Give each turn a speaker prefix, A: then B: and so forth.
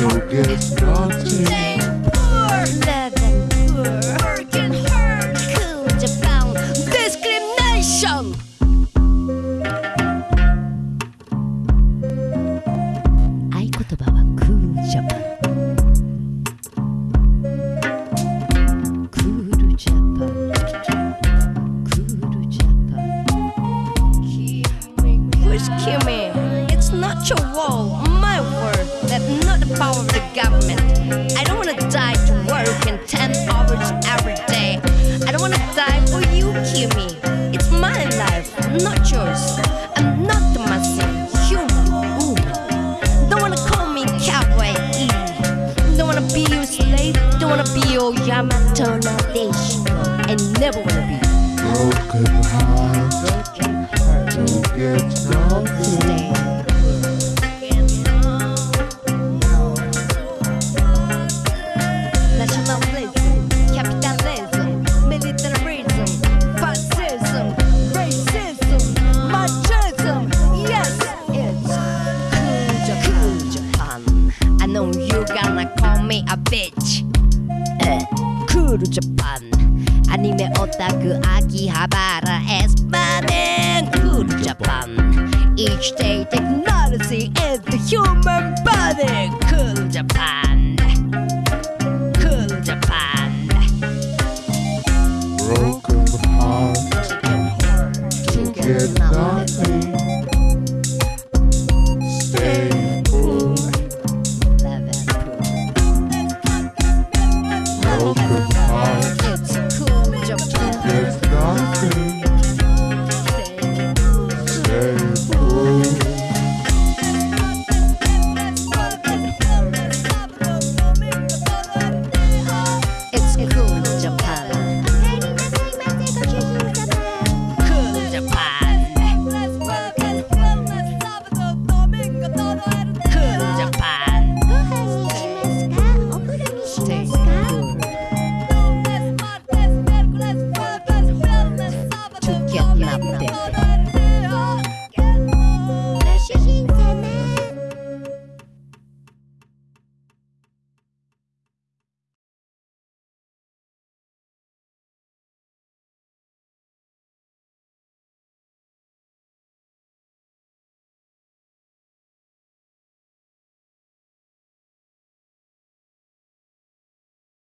A: don't get nothing.
B: Poor, living poor, working hard, cool Japan, discrimination. It's not your wall power of the government. I don't wanna die to work in 10 hours every day. I don't wanna die for you kill me. It's my life Not yours. I'm not the machine Human woman. Don't wanna call me cowboy Don't wanna be your slave Don't wanna be your Yamato Nadeshiko I never wanna be.
A: Broken heart to get nothing.
B: me a bitch. Eh, cool Japan. 아니메 오타쿠 아키하바라 에스파는 Cool Japan. Each day technology is the human body Cool Japan. Cool Japan. Broken heart to get nothing. cold